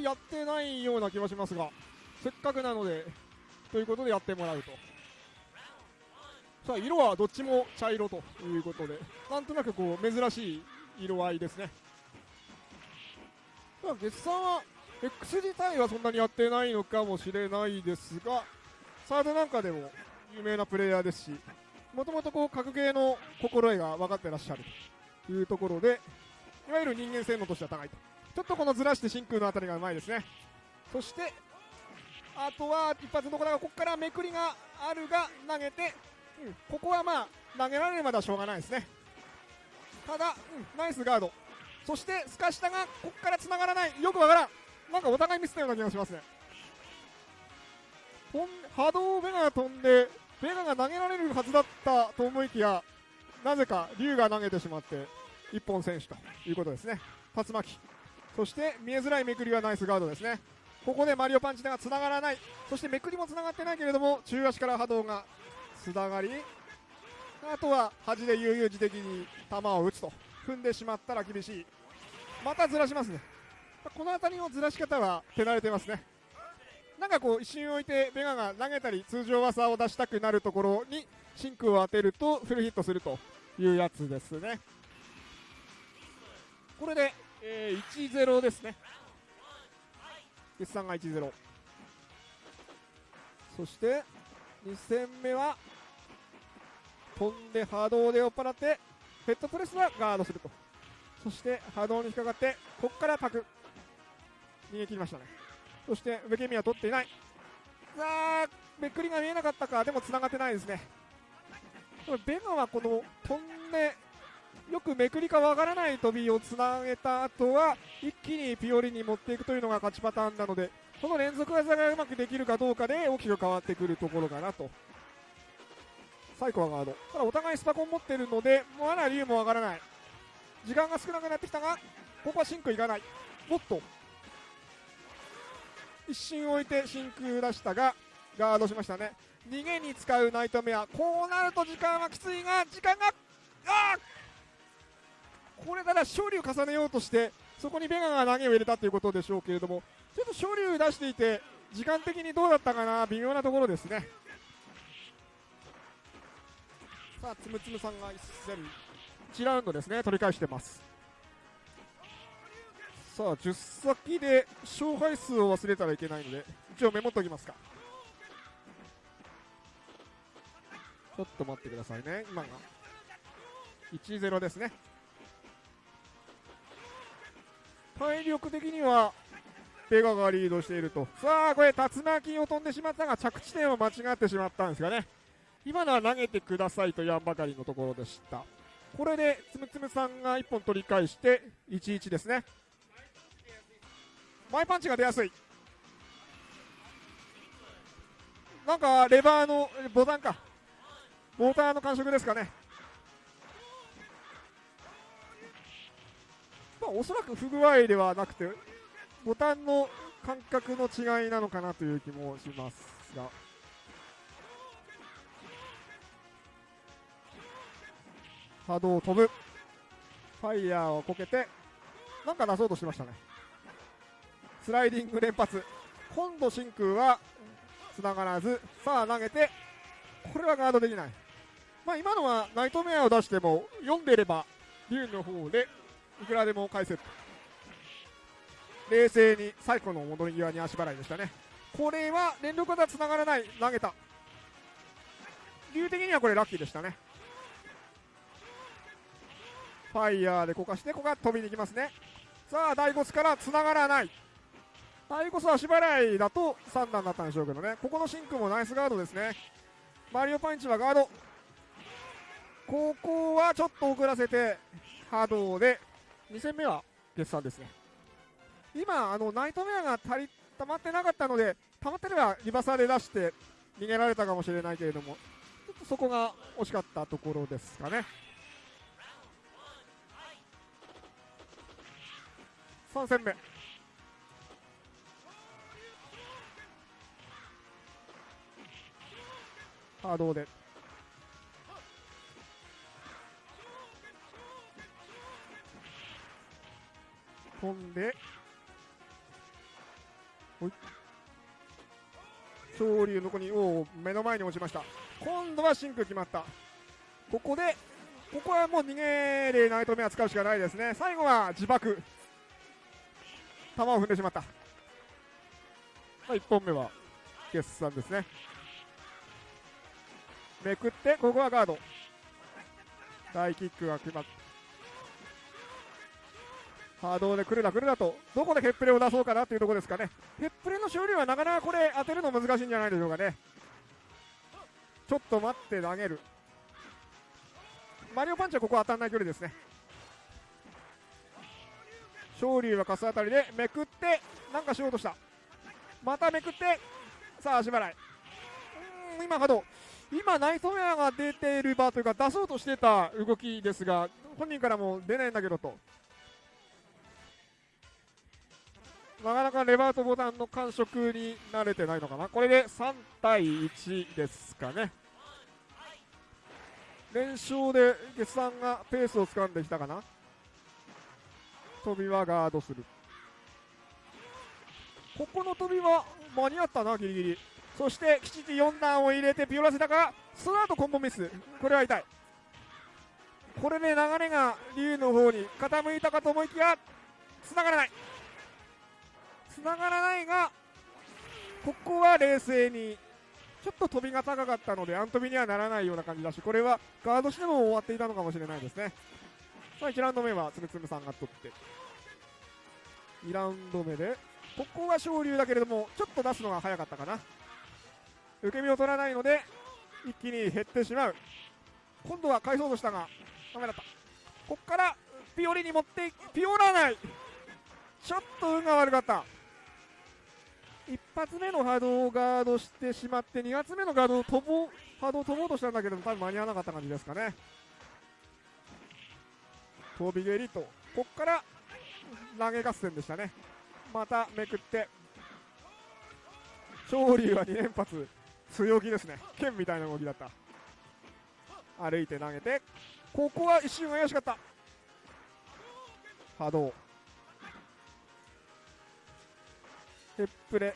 りやってないような気はしますがせっかくなのでということでやってもらうと。さあ色はどっちも茶色ということでなんとなくこう珍しい色合いですね。まあ月さんは X 自体はそんなにやってないのかもしれないですがサードなんかでも有名なプレイヤーですしもともとこう格ゲーの心得が分かってらっしゃるというところでいわゆる人間性能としては高いと。ちょっとこのずらして真空のあたりがうまいですね。そしてあとは一発どころがここからめくりがあるが投げて、うん、ここはまあ投げられるまではしょうがないですね。ただ、うん、ナイスガード。そしてすかしたがここからつながらない。よくわからん。なんかお互いミスったような気がしますね。波動ベガが飛んでベガが投げられるはずだったと思いきやなぜか竜が投げてしまって一本選手ということですね。竜巻。そして見えづらいめくりはナイスガードですね。ここでマリオパンチがつながらない。そしてめくりもつながってないけれども中足から波動がつながりあとは端で悠々自適に球を打つと。踏んでしまったら厳しい。またずらしますね。この辺りのずらし方は手慣れてますね。なんかこう一瞬置いてベガが投げたり通常技を出したくなるところに真空を当てるとフルヒットするというやつですね。これで、えー、1-0ですね。決算が1-0そして2戦目は飛んで波動で酔っ払ってヘッドプレスはガードすると。そして波動に引っかかってここからパク。逃げ切りましたね。そして上ケミは取っていない。さあめくりが見えなかったか。でも繋がってないですね。ベガはこの飛んでよくめくりかわからない飛びをつなげた後は一気にピオリに持っていくというのが勝ちパターンなのでこの連続技がうまくできるかどうかで大きく変わってくるところかなと。最高はガード。ただお互いスパコン持ってるのでまだ竜もわからない。時間が少なくなってきたがここは真空いかない。もっと。一瞬置いて真空出したがガードしましたね。逃げに使うナイトメア。こうなると時間はきついが時間があっ！これただ勝利を重ねようとしてそこにベガが投げを入れたということでしょうけれどもちょっと勝利を出していて時間的にどうだったかな微妙なところですね。さあつむつむさんが1戦1ラウンドですね取り返してます。さあ10先で勝敗数を忘れたらいけないので一応メモっておきますか。ちょっと待ってくださいね今が1-0ですね。体力的にはベガがリードしていると。さあこれ竜巻を飛んでしまったが着地点を間違ってしまったんですがね。今のは投げてくださいと言わんばかりのところでした。これでつむつむさんが1本取り返して1-1ですね。前パンチが出やすい。なんかレバーのボタンか。モーターの感触ですかね。おそらく不具合ではなくてボタンの感覚の違いなのかなという気もしますが。波動飛ぶ。ファイヤーをこけてなんか出そうとしましたね。スライディング連発。今度真空は繋がらず。さあ投げてこれはガードできない。まあ今のはナイトメアを出しても読んでれば竜の方でいくらでも返せる。冷静に最後の戻り際に足払いでしたね。これは連続技繋がらない。投げた。竜的にはこれラッキーでしたね。ファイヤーでこかしてここが飛びに行きますね。さあ第5スから繋がらない。あれこそ足払いだと3段だったんでしょうけどね。ここのシンクもナイスガードですね。マリオパンチはガード。ここはちょっと遅らせて波動で2戦目は決算ですね。今あのナイトメアが足り溜まってなかったので溜まってればリバサーで出して逃げられたかもしれないけれどもちょっとそこが惜しかったところですかね。3戦目。波動で飛んで昇竜の子にお目の前に落ちました。今度は真空決まった。ここでここはもう逃げでナイトメア使うしかないですね。最後は自爆。球を踏んでしまった、まあ、1本目は決算ですね。めくってここはガード。大キックが決まった。波動で来るな来るなとどこでヘップレを出そうかなっていうところですかね。ヘップレの勝利はなかなかこれ当てるの難しいんじゃないでしょうかね。ちょっと待って投げる。マリオパンチはここ当たらない距離ですね。勝利はかす当たりでめくってなんかしようとした。まためくってさあ足払い。うん今波動今ナイトメアが出ている場というか出そうとしてた動きですが本人からも出ないんだけどと。なかなかレバーとボタンの感触に慣れてないのかな。これで3対1ですかね。連勝で決算がペースを掴んできたかな。飛びはガードする。ここの飛びは間に合ったなギリギリ。そして吉地4段を入れてピオラセタがその後コンボミス。これは痛い。これで流れが竜の方に傾いたかと思いきや繋がらない。繋がらないがここは冷静にちょっと飛びが高かったのでアン飛びにはならないような感じだしこれはガードしても終わっていたのかもしれないですね。さあ1ラウンド目はつむつむさんが取って2ラウンド目でここは昇竜だけれどもちょっと出すのが早かったかな。受け身を取らないので一気に減ってしまう。今度は返そうとしたがダメだった。ここからピオリに持ってピオらない。ちょっと運が悪かった。一発目の波動をガードしてしまって2発目のガードを飛ぼ波動を飛ぼうとしたんだけど多分間に合わなかった感じですかね。飛び蹴りとこっから投げ合戦でしたね。まためくって勝利は2連発強気ですね。剣みたいな動きだった。歩いて投げてここは一瞬怪しかった。波動。ヘップレ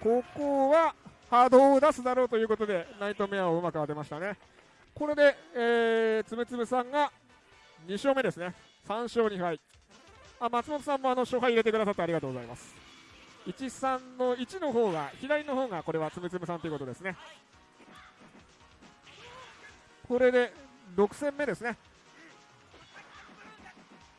ここは波動を出すだろうということでナイトメアをうまく当てましたね。これで、えー、つむつむさんが2勝目ですね。3勝2敗。あ松本さんもあの勝敗入れてくださってありがとうございます。13の1の方が左の方がこれはつむつむさんということですね。これで6戦目ですね。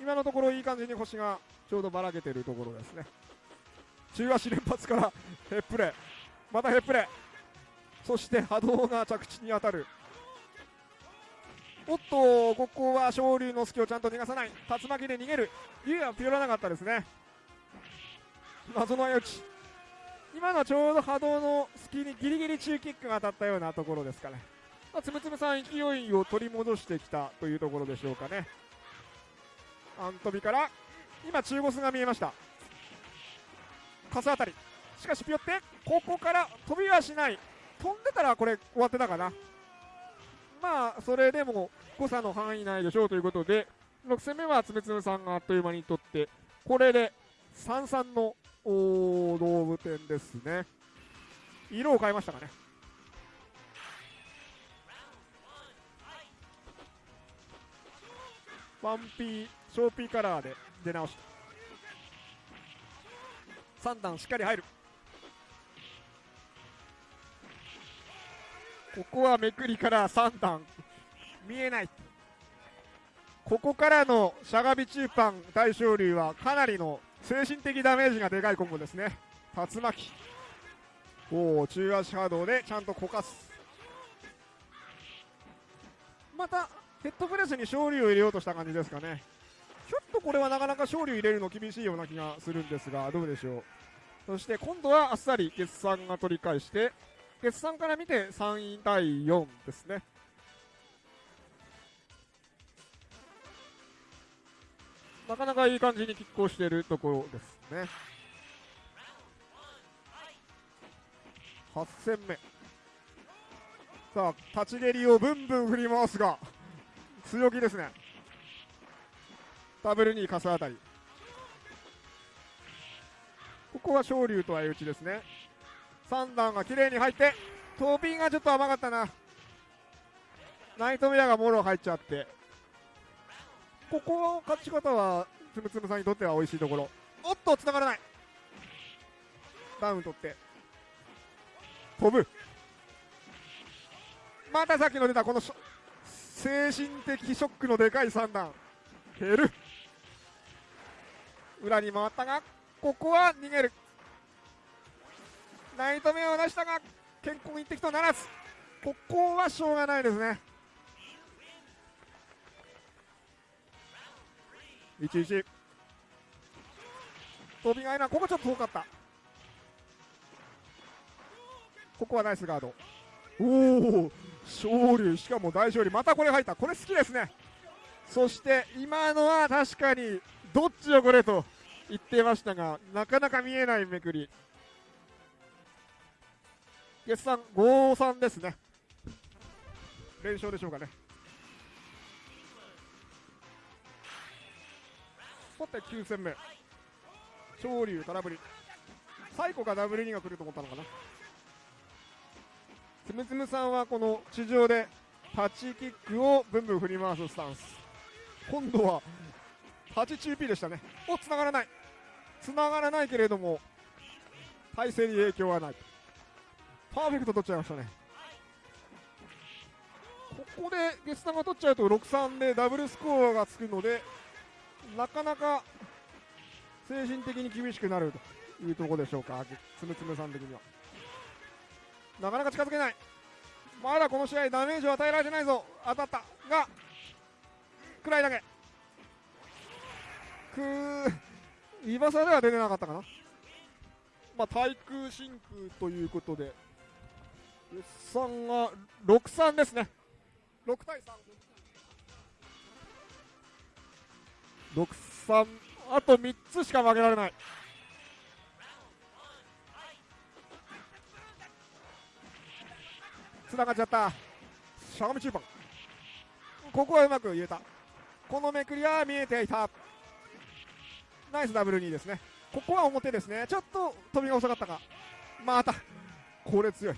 今のところいい感じに星がちょうどばらけているところですね。中足連発からヘップレ。またヘップレ。そして波動が着地に当たる。おっとここは昇竜の隙をちゃんと逃がさない。竜巻で逃げる。竜はピオらなかったですね。謎の相打ち。今のはちょうど波動の隙にギリギリ中キックが当たったようなところですかね、まあ、つむつむさん勢いを取り戻してきたというところでしょうかね。アントビから今中ボスが見えました。カスあたり。しかしピヨってここから飛びはしない。飛んでたらこれ終わってたかな。まあそれでも誤差の範囲内でしょうということで6戦目はつむつむさんがあっという間に取ってこれで3-3のお動物点ですね。色を変えましたかね。ワンピーショーピーカラーで出直し3段しっかり入る。ここはめくりから3段。見えない。ここからのしゃがみ中パン大勝竜はかなりの精神的ダメージがでかいコンボですね。竜巻。おお中足波動でちゃんとこかす。またヘッドプレスに勝利を入れようとした感じですかね。とこれはなかなか勝利を入れるの厳しいような気がするんですがどうでしょう？そして今度はあっさり決算が取り返して決算から見て3位対4ですね。なかなかいい感じに拮抗しているところですね。8戦目。さあ立ち蹴りをブンブン振り回すが強気ですね。ダブルにカスあたり。ここは昇竜と相打ちですね。3段が綺麗に入って飛びがちょっと甘かったな。ナイトメアがもろ入っちゃって。ここの勝ち方はつむつむさんにとっては美味しいところ。おっと繋がらない。ダウン取って。飛ぶ。またさっきの出たこの精神的ショックのでかい3段。減る。裏に回ったがここは逃げる。ナイトメアを出したが健康一滴とならず。ここはしょうがないですね。11飛びがいな。ここちょっと遠かった。ここはナイスガード。おお勝利。しかも大勝利。またこれ入った。これ好きですね。そして今のは確かにどっちよこれと言ってましたがなかなか見えないめくり。月産5-3ですね。連勝でしょうかね。さて9戦目。昇竜空振り。最後がダブル2が来ると思ったのかな。つむつむさんはこの地上で立ちキックをブンブン振り回すスタンス。今度は8中 P でしたねお繋がらない繋がらないけれども体勢に影響はないパーフェクト取っちゃいましたねここでゲスタが取っちゃうと6-3でダブルスコアがつくのでなかなか精神的に厳しくなるというところでしょうか、つむつむさん的には。なかなか近づけない。まだこの試合ダメージを与えられてないぞ。当たった。が、くらいだけ。くー、イバサでは出てなかったかな。まあ、対空真空ということで、3が6-3ですね。6対3。6-3あと3つしか負けられないつながっちゃったしゃがみ中盤ここはうまく言えたこのめくりは見えていたナイスダブル2ですね。ここは表ですね。ちょっと飛びが遅かったがまたこれ強い。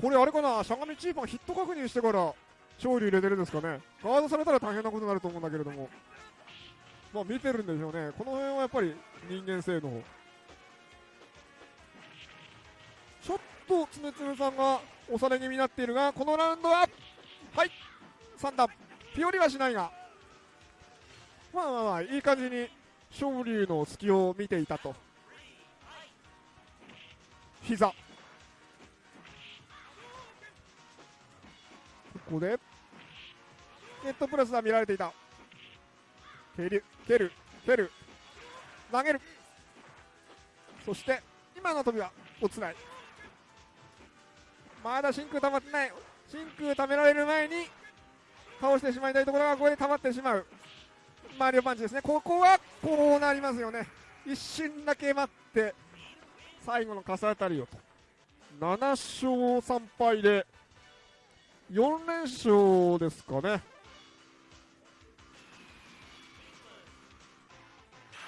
これあれかな？しゃがみチーパンヒット確認してから勝利入れてるんですかね。ガードされたら大変なことになると思うんだけれども。まあ、見てるんでしょうね、この辺はやっぱり人間性能、ちょっとつねつねさんが押され気味になっているが、このラウンドは、はい、3段、ピオリはしないが、まあまあまあ、いい感じに昇竜の隙を見ていたと。膝。ここでネットプラスは見られていた。蹴る蹴る蹴る。投げる。そして今の飛びは落ちない。まだ真空溜まってない。真空溜められる前に倒してしまいたいところがここで溜まってしまう。マリオパンチですね。ここはこうなりますよね。一瞬だけ待って最後の傘当たりをと。7勝3敗で4連勝ですかね。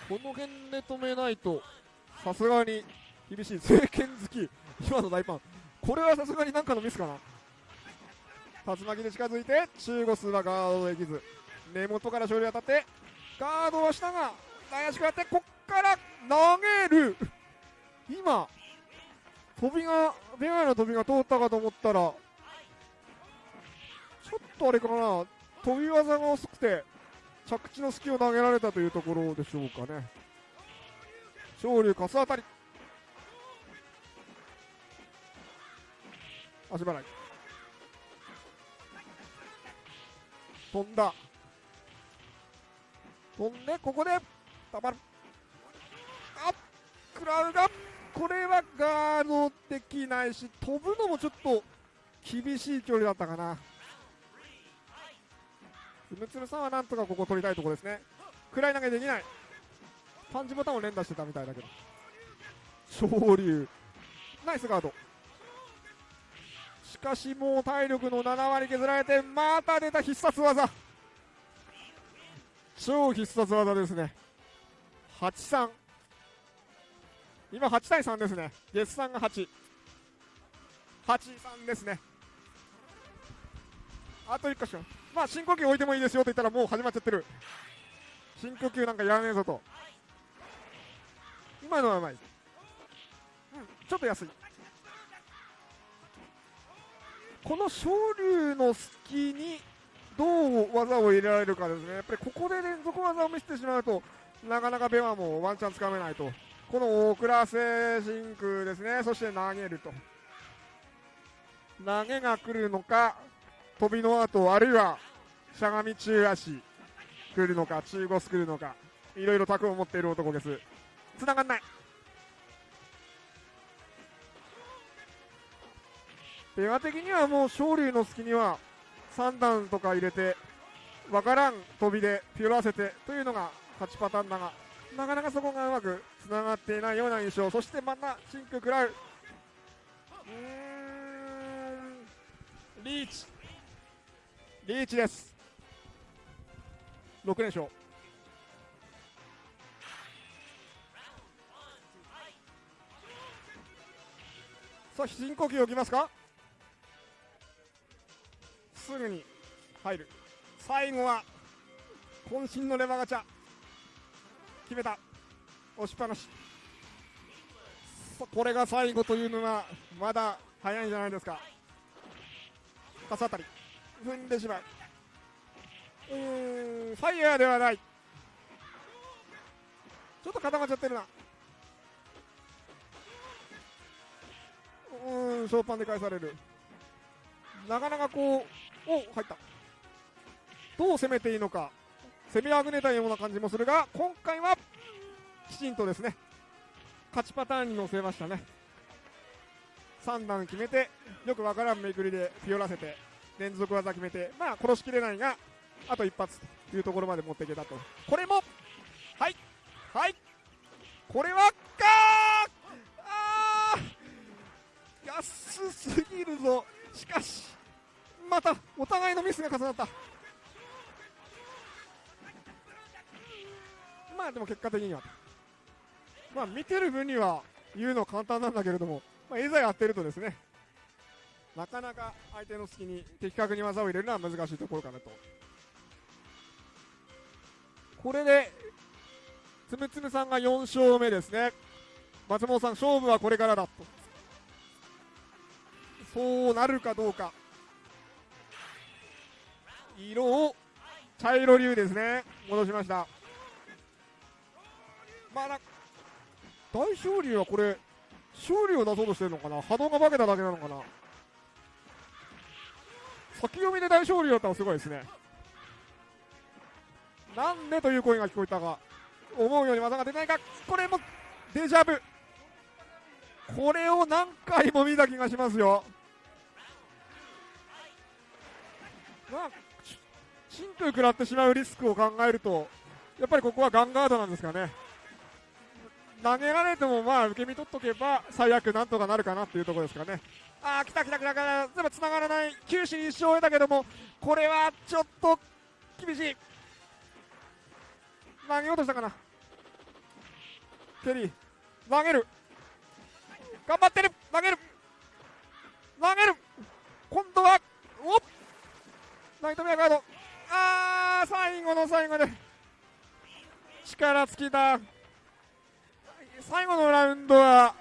この辺で止めないとさすがに厳しい。政権好き。今の大パン。これはさすがに何かのミスかな。竜巻で近づいて中ゴスはガードできず根元から勝利当たってガードはしたが怪しくやってこっから投げる。今飛びがベガの飛びが通ったかと思ったらちょっとあれかな飛び技が遅くて着地の隙を投げられたというところでしょうかね。昇竜かす当たり。足払い。飛んだ。飛んでここでたまる。あ食らうがこれはガードできないし飛ぶのもちょっと厳しい距離だったかな。つむつむさんはなんとかここ取りたいところですね。暗い投げできない。パンチボタンを連打してたみたいだけど。昇竜。ナイスガード。しかしもう体力の7割削られてまた出た必殺技。超必殺技ですね。83今8対3ですね。ゲスさんが88 3ですね。あと1箇所。まあ深呼吸置いてもいいですよと言ったらもう始まっちゃってる。深呼吸なんかやらねえぞと。今のはうまい、うん、ちょっと安い。この昇竜の隙にどう技を入れられるかですね。やっぱりここで連続技を見せてしまうとなかなかベワもワンチャンつかめないと。この大倉瀬真空ですね。そして投げると。投げが来るのか飛びの後あるいはしゃがみ中足来るのか中腰来るのかいろいろ卓を持っている男です。繋がんない。ペア的にはもう昇竜の隙には3段とか入れてわからん飛びでピュらせてというのが勝ちパターンだがなかなかそこがうまくつながっていないような印象。そしてまたシンク食らう。うーん。リーチ。リーチです。6連勝。さあ深呼吸をきますか？すぐに入る。最後は渾身のレバガチャ。決めた。押しっぱなし。これが最後というのはまだ早いんじゃないですか。パス当たり。踏んでしまう。うーんファイヤーではない。ちょっと固まっちゃってるな。うんショーパンで返される。なかなかこうお入った。どう攻めていいのか。攻めあぐねたような感じもするが今回はきちんとですね勝ちパターンに乗せましたね。3段決めてよくわからんめくりでピオらせて連続技決めてまあ殺しきれないがあと一発というところまで持っていけたと。これもはいはい。これはまたお互いのミスが重なった。まあでも結果的には。まあ見てる分には言うのは簡単なんだけれども、まあ、いざやってるとですねなかなか相手の隙に的確に技を入れるのは難しいところかなと。これでつむつむさんが4勝目ですね。松本さん勝負はこれからだと。そうなるかどうか。色を茶色流ですね。戻しました。まあ大勝利はこれ勝利を出そうとしてるのかな。波動が化けただけなのかな。先読みで大勝利だったらすごいですね。なんでという声が聞こえたが思うように技が出ないか。これもデジャブ。これを何回も見た気がしますよ。まあ真空食らってしまうリスクを考えるとやっぱりここはガンガードなんですかね。投げられてもまあ受け身取っとけば最悪なんとかなるかなっていうところですかね。ああ来た来た来た来た。でも繋がらない。九死に一生を得たけどもこれはちょっと厳しい。投げようとしたかな。ケリー投げる。頑張ってる。投げる。投げる。今度はおっ。ナイトメアガード。あー最後の最後で。力尽きた。最後のラウンドは